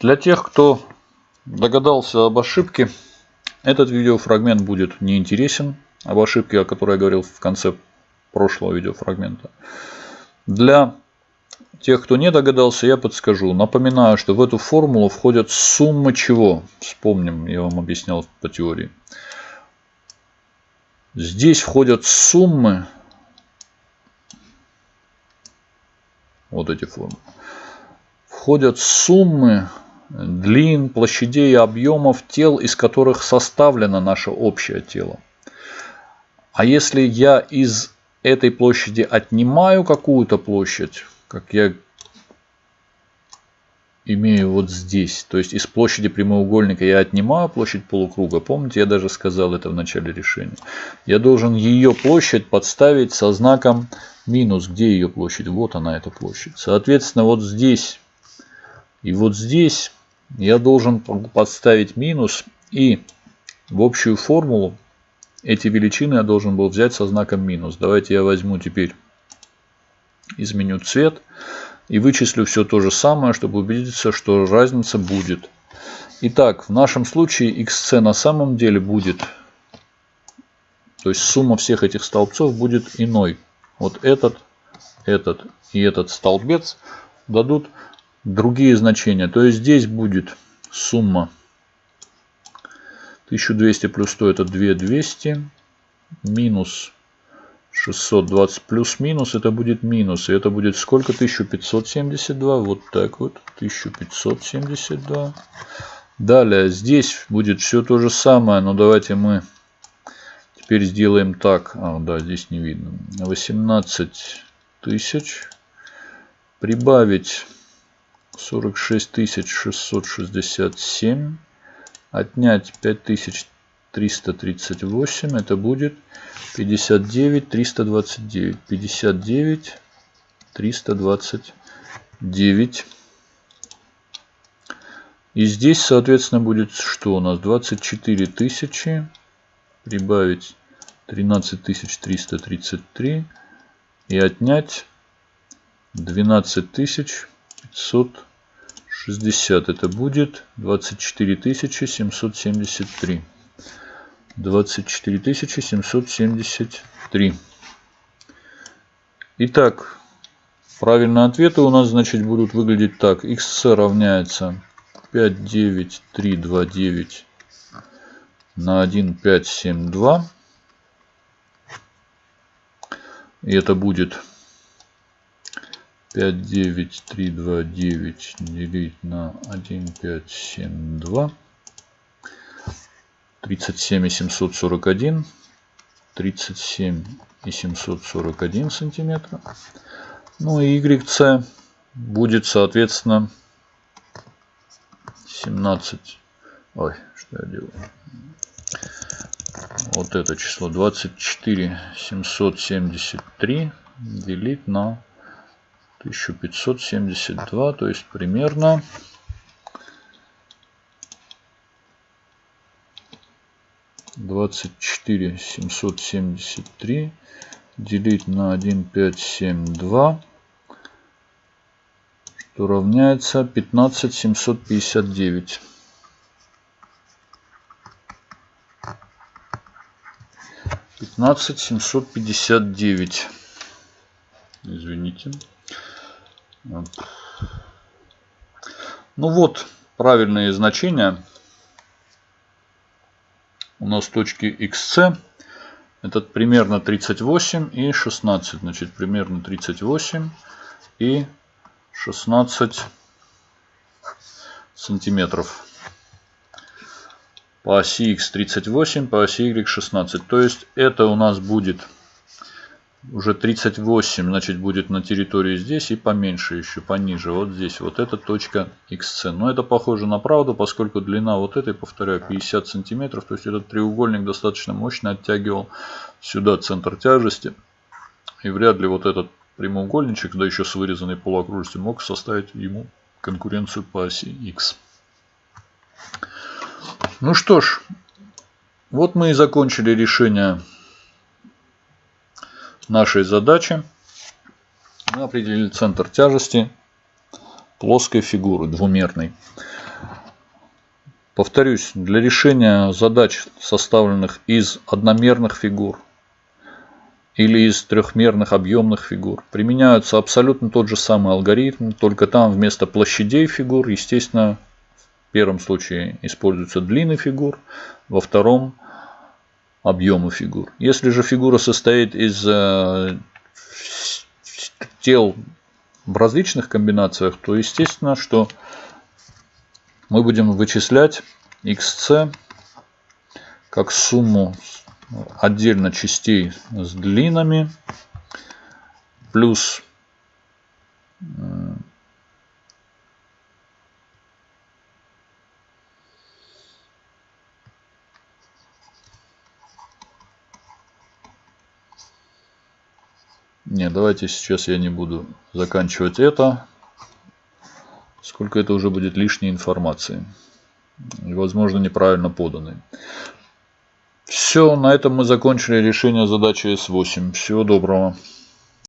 Для тех, кто догадался об ошибке, этот видеофрагмент будет неинтересен. Об ошибке, о которой я говорил в конце прошлого видеофрагмента. Для тех, кто не догадался, я подскажу. Напоминаю, что в эту формулу входят суммы чего. Вспомним, я вам объяснял по теории. Здесь входят суммы. Вот эти формулы. Входят суммы длин, площадей и объемов тел, из которых составлено наше общее тело. А если я из этой площади отнимаю какую-то площадь, как я имею вот здесь, то есть из площади прямоугольника я отнимаю площадь полукруга, помните, я даже сказал это в начале решения, я должен ее площадь подставить со знаком минус. Где ее площадь? Вот она, эта площадь. Соответственно, вот здесь и вот здесь я должен подставить минус и в общую формулу эти величины я должен был взять со знаком минус. Давайте я возьму теперь, изменю цвет и вычислю все то же самое, чтобы убедиться, что разница будет. Итак, в нашем случае xc на самом деле будет, то есть сумма всех этих столбцов будет иной. Вот этот, этот и этот столбец дадут другие значения. То есть здесь будет сумма 1200 плюс 100 это 2200 минус 620 плюс-минус это будет минус. И это будет сколько? 1572. Вот так вот. 1572. Далее здесь будет все то же самое. Но давайте мы теперь сделаем так. А, да, здесь не видно. 18 тысяч. Прибавить 46 667 отнять 5338, это будет 59 329. 59 329. И здесь, соответственно, будет что у нас? 24 тысячи прибавить 13 333 и отнять 12 500 60 это будет 24 773. 24 773. Итак, правильные ответы у нас, значит, будут выглядеть так. xc равняется 59329 на 1572. И это будет 59329 делить на 1572. 37 и 741. 37 и 741 сантиметра. Ну и YC будет, соответственно, 17. Ой, что я делаю? Вот это число 24 773 делить на 1572, то есть примерно двадцать четыре семьсот семьдесят три делить на один пять семь два что равняется пятнадцать семьсот пятьдесят девять. Пятнадцать семьсот пятьдесят девять. Извините ну вот, правильные значения. У нас точки xc. Это примерно 38 и 16. Значит, примерно 38 и 16 сантиметров. По оси x 38, по оси y 16. То есть это у нас будет уже 38, значит, будет на территории здесь и поменьше еще, пониже. Вот здесь, вот эта точка XC. Но это похоже на правду, поскольку длина вот этой, повторяю, 50 сантиметров. То есть этот треугольник достаточно мощно оттягивал сюда центр тяжести. И вряд ли вот этот прямоугольничек, да еще с вырезанной полуокружностью, мог составить ему конкуренцию по оси X. Ну что ж, вот мы и закончили решение нашей задачи мы определили центр тяжести плоской фигуры, двумерной. Повторюсь, для решения задач, составленных из одномерных фигур или из трехмерных объемных фигур, применяются абсолютно тот же самый алгоритм, только там вместо площадей фигур, естественно, в первом случае используются длины фигур, во втором объемы фигур. Если же фигура состоит из э, тел в различных комбинациях, то естественно, что мы будем вычислять xc как сумму отдельно частей с длинами плюс Не, давайте сейчас я не буду заканчивать это, сколько это уже будет лишней информации. И, возможно, неправильно поданной. Все, на этом мы закончили решение задачи S8. Всего доброго.